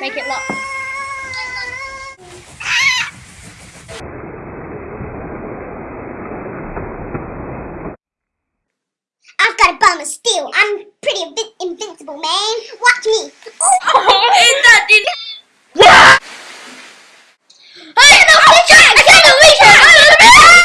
Make it lock. I've got a bomb of steel. I'm pretty invincible, man. Watch me.